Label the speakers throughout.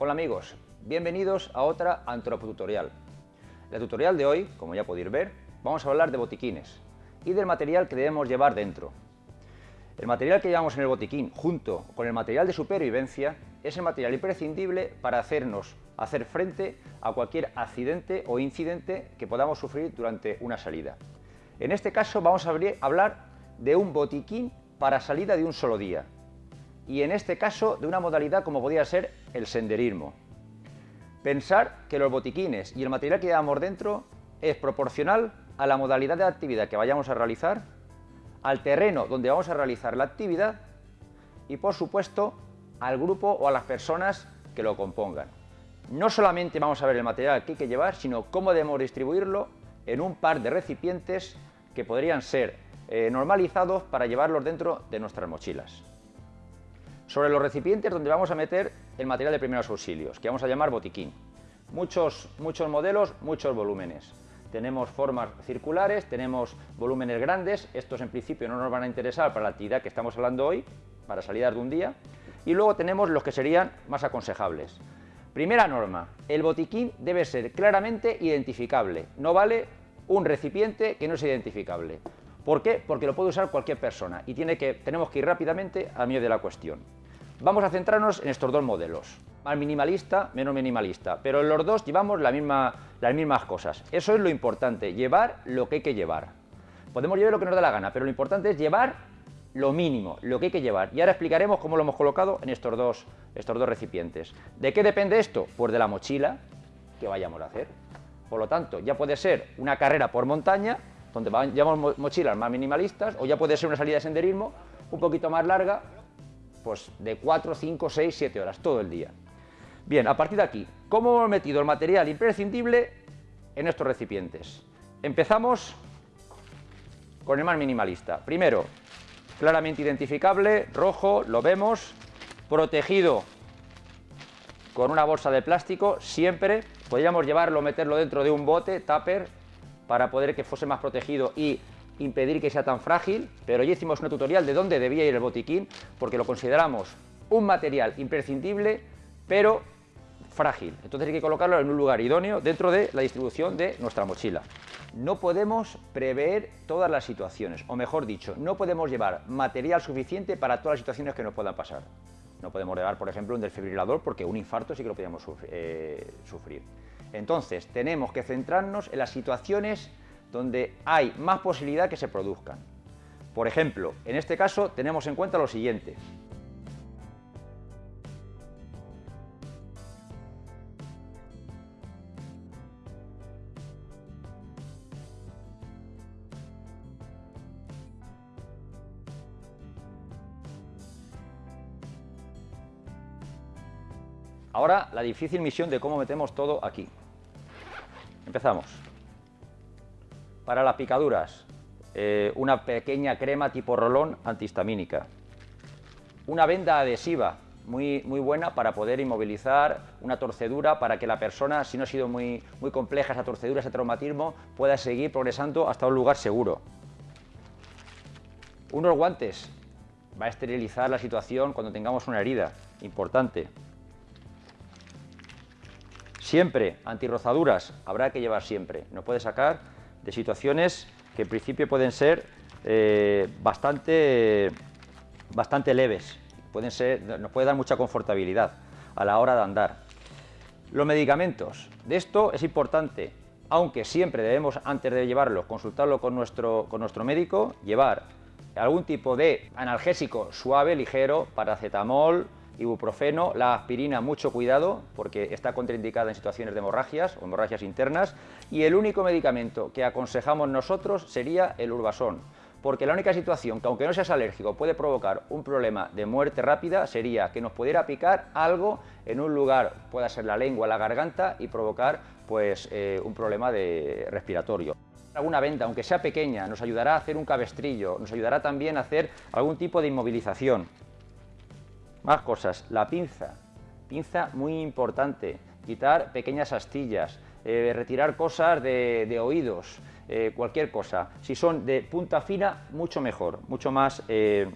Speaker 1: Hola amigos, bienvenidos a otra antropotutorial. La tutorial de hoy, como ya podéis ver, vamos a hablar de botiquines y del material que debemos llevar dentro. El material que llevamos en el botiquín, junto con el material de supervivencia, es el material imprescindible para hacernos hacer frente a cualquier accidente o incidente que podamos sufrir durante una salida. En este caso vamos a hablar de un botiquín para salida de un solo día, y en este caso de una modalidad como podría ser el senderismo. Pensar que los botiquines y el material que llevamos dentro es proporcional a la modalidad de actividad que vayamos a realizar, al terreno donde vamos a realizar la actividad y por supuesto al grupo o a las personas que lo compongan. No solamente vamos a ver el material que hay que llevar, sino cómo debemos distribuirlo en un par de recipientes que podrían ser eh, normalizados para llevarlos dentro de nuestras mochilas. Sobre los recipientes donde vamos a meter el material de primeros auxilios, que vamos a llamar botiquín. Muchos, muchos modelos, muchos volúmenes. Tenemos formas circulares, tenemos volúmenes grandes, estos en principio no nos van a interesar para la actividad que estamos hablando hoy, para salidas de un día, y luego tenemos los que serían más aconsejables. Primera norma, el botiquín debe ser claramente identificable, no vale un recipiente que no sea identificable. ¿Por qué? Porque lo puede usar cualquier persona y tiene que, tenemos que ir rápidamente al medio de la cuestión. Vamos a centrarnos en estos dos modelos, más minimalista, menos minimalista, pero en los dos llevamos las mismas cosas. Eso es lo importante, llevar lo que hay que llevar. Podemos llevar lo que nos da la gana, pero lo importante es llevar lo mínimo, lo que hay que llevar. Y ahora explicaremos cómo lo hemos colocado en estos dos, estos dos recipientes. ¿De qué depende esto? Pues de la mochila que vayamos a hacer. Por lo tanto, ya puede ser una carrera por montaña, donde llevamos mochilas más minimalistas, o ya puede ser una salida de senderismo un poquito más larga, pues de 4, 5, 6, 7 horas, todo el día. Bien, a partir de aquí, ¿cómo hemos metido el material imprescindible en estos recipientes? Empezamos con el más minimalista. Primero, claramente identificable, rojo, lo vemos, protegido con una bolsa de plástico, siempre. Podríamos llevarlo, meterlo dentro de un bote, tupper, para poder que fuese más protegido y impedir que sea tan frágil, pero ya hicimos una tutorial de dónde debía ir el botiquín, porque lo consideramos un material imprescindible, pero frágil. Entonces hay que colocarlo en un lugar idóneo dentro de la distribución de nuestra mochila. No podemos prever todas las situaciones, o mejor dicho, no podemos llevar material suficiente para todas las situaciones que nos puedan pasar. No podemos llevar, por ejemplo, un desfibrilador porque un infarto sí que lo podemos eh, sufrir. Entonces, tenemos que centrarnos en las situaciones donde hay más posibilidad que se produzcan. Por ejemplo, en este caso tenemos en cuenta lo siguiente. Ahora la difícil misión de cómo metemos todo aquí. Empezamos. Para las picaduras, eh, una pequeña crema tipo rolón antihistamínica. Una venda adhesiva muy, muy buena para poder inmovilizar una torcedura para que la persona, si no ha sido muy, muy compleja esa torcedura, ese traumatismo, pueda seguir progresando hasta un lugar seguro. Unos guantes. Va a esterilizar la situación cuando tengamos una herida. Importante. Siempre, antirrozaduras, habrá que llevar siempre. No puede sacar de situaciones que en principio pueden ser eh, bastante, bastante leves, pueden ser, nos puede dar mucha confortabilidad a la hora de andar. Los medicamentos, de esto es importante, aunque siempre debemos, antes de llevarlo, consultarlo con nuestro, con nuestro médico, llevar algún tipo de analgésico suave, ligero, paracetamol, ibuprofeno, la aspirina, mucho cuidado porque está contraindicada en situaciones de hemorragias o hemorragias internas y el único medicamento que aconsejamos nosotros sería el urbasón porque la única situación que aunque no seas alérgico puede provocar un problema de muerte rápida sería que nos pudiera picar algo en un lugar, pueda ser la lengua, la garganta y provocar pues eh, un problema de respiratorio. Alguna venda, aunque sea pequeña, nos ayudará a hacer un cabestrillo, nos ayudará también a hacer algún tipo de inmovilización. Más cosas, la pinza. pinza muy importante, quitar pequeñas astillas, eh, retirar cosas de, oídos, eh, cualquier cosa. Si son de punta fina, mucho mejor, mucho más, eh,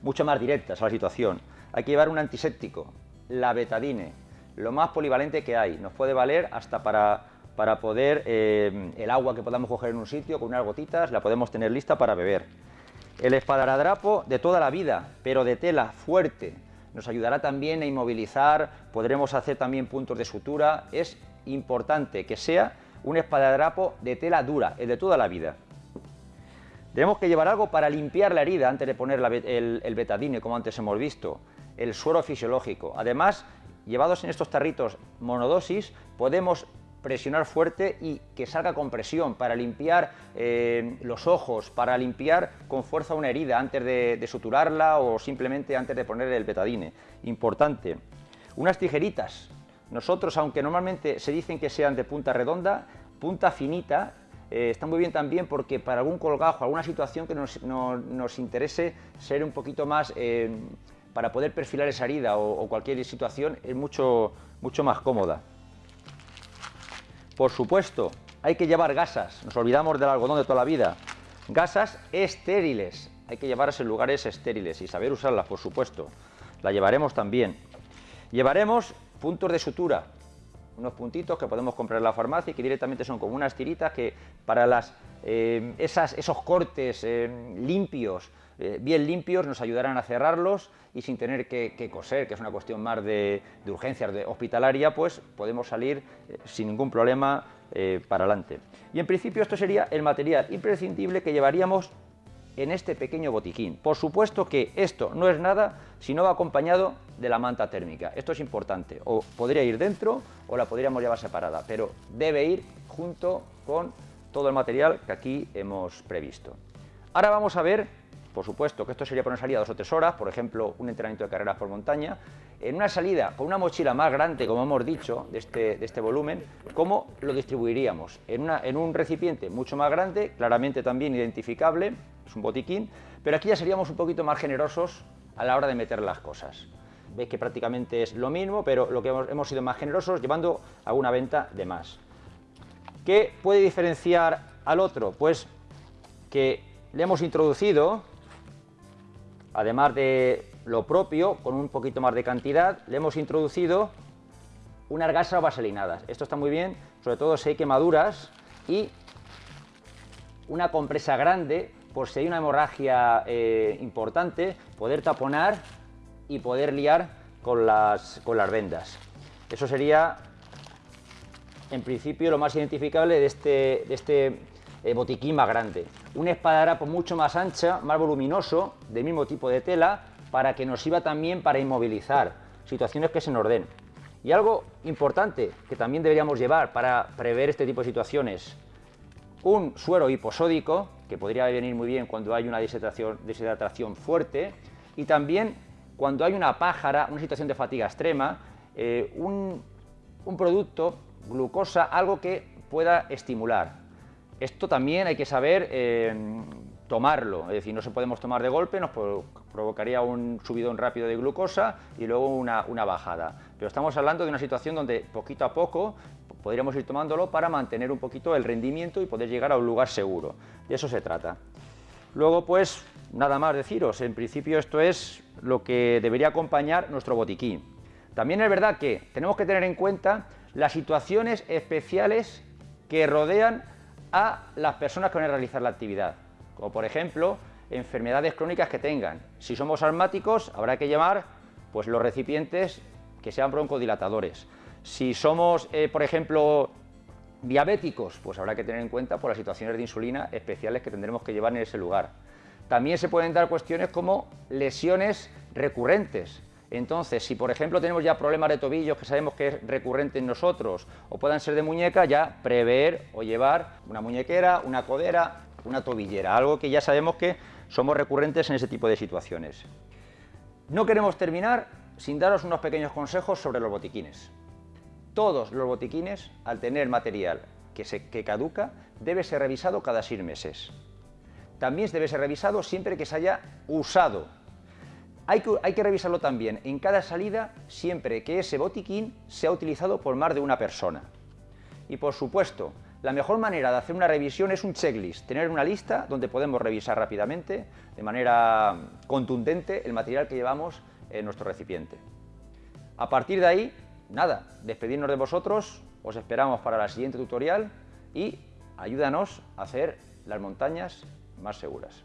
Speaker 1: mucho más directas a la situación. Hay que llevar un antiséptico, la betadine, lo más polivalente que hay. Nos puede valer hasta para, para poder, el agua que podamos coger en un sitio con unas gotitas, la podemos tener lista para beber. El espadadrapo de toda la vida, pero de tela fuerte, nos ayudará también a inmovilizar, podremos hacer también puntos de sutura. Es importante que sea un espadadrapo de tela dura, el de toda la vida. Tenemos que llevar algo para limpiar la herida antes de poner el, el betadine, como antes hemos visto, el suero fisiológico. Además, llevados en estos tarritos monodosis, podemos presionar fuerte y que salga con presión para limpiar eh, los ojos, para limpiar con fuerza una herida antes de, suturarla o simplemente antes de poner el betadine. Importante. Unas tijeritas. Nosotros, aunque normalmente se dicen que sean de punta redonda, punta finita, eh, está muy bien también porque para algún colgajo, alguna situación que nos, interese ser un poquito más, eh, para poder perfilar esa herida o, o, cualquier situación, es mucho, mucho más cómoda. Por supuesto, hay que llevar gasas, nos olvidamos del algodón de toda la vida. Gasas estériles, hay que llevarlas en lugares estériles y saber usarlas, por supuesto. La llevaremos también. Llevaremos puntos de sutura, unos puntitos que podemos comprar en la farmacia y que directamente son como unas tiritas que para las, eh, esos cortes eh, limpios, eh, bien limpios, nos ayudarán a cerrarlos y sin tener que, coser, que es una cuestión más de, de urgencias de hospitalaria, pues podemos salir sin ningún problema para adelante. Y en principio esto sería el material imprescindible que llevaríamos en este pequeño botiquín. Por supuesto que esto no es nada si no va acompañado de la manta térmica. Esto es importante. O podría ir dentro o la podríamos llevar separada, pero debe ir junto con todo el material que aquí hemos previsto. Ahora vamos a ver, por supuesto que esto sería para una salida dos o tres horas, por ejemplo, un entrenamiento de carreras por montaña, en una salida con una mochila más grande, como hemos dicho, de este, de este volumen, ¿cómo lo distribuiríamos? En, una, en un recipiente mucho más grande, claramente también identificable, es un botiquín, pero aquí ya seríamos un poquito más generosos a la hora de meter las cosas. Veis que prácticamente es lo mismo, pero lo que hemos, sido más generosos llevando alguna venta de más. ¿Qué puede diferenciar al otro? Pues que le hemos introducido, además de lo propio, con un poquito más de cantidad, le hemos introducido unas gasas vaselinadas. Esto está muy bien, sobre todo si hay quemaduras y una compresa grande por si hay una hemorragia eh, importante, poder taponar y poder liar con las, con las vendas. Eso sería, en principio, lo más identificable de este, de este eh, botiquín más grande. Un espadadrapo mucho más ancha, más voluminoso, del mismo tipo de tela, para que nos sirva también para inmovilizar situaciones que se nos den. Y algo importante que también deberíamos llevar para prever este tipo de situaciones, un suero hiposódico, que podría venir muy bien cuando hay una deshidratación, fuerte, y también cuando hay una pájara, una situación de fatiga extrema, eh, un, producto, glucosa, algo que pueda estimular. Esto también hay que saber eh, tomarlo, es decir, no se podemos tomar de golpe, nos provocaría un subidón rápido de glucosa y luego una, una bajada. Pero estamos hablando de una situación donde poquito a poco podríamos ir tomándolo para mantener un poquito el rendimiento y poder llegar a un lugar seguro. De eso se trata. Luego, pues, nada más deciros, en principio esto es lo que debería acompañar nuestro botiquín. También es verdad que tenemos que tener en cuenta las situaciones especiales que rodean a las personas que van a realizar la actividad, como por ejemplo enfermedades crónicas que tengan. Si somos asmáticos, habrá que llevar pues, los recipientes que sean broncodilatadores. Si somos, eh, por ejemplo, diabéticos, pues habrá que tener en cuenta por las situaciones de insulina especiales que tendremos que llevar en ese lugar. También se pueden dar cuestiones como lesiones recurrentes. Entonces, si por ejemplo tenemos ya problemas de tobillos que sabemos que es recurrente en nosotros o puedan ser de muñeca, ya prever o llevar una muñequera, una codera, una tobillera, algo que ya sabemos que somos recurrentes en ese tipo de situaciones. No queremos terminar sin daros unos pequeños consejos sobre los botiquines. Todos los botiquines, al tener material que, se, caduca, debe ser revisado cada seis meses. También debe ser revisado siempre que se haya usado. Hay que, hay que revisarlo también en cada salida siempre que ese botiquín sea utilizado por más de una persona. Y por supuesto, la mejor manera de hacer una revisión es un checklist, tener una lista donde podemos revisar rápidamente, de manera contundente, el material que llevamos en nuestro recipiente. A partir de ahí, nada, despedirnos de vosotros, os esperamos para la siguiente tutorial y ayúdanos a hacer las montañas más seguras.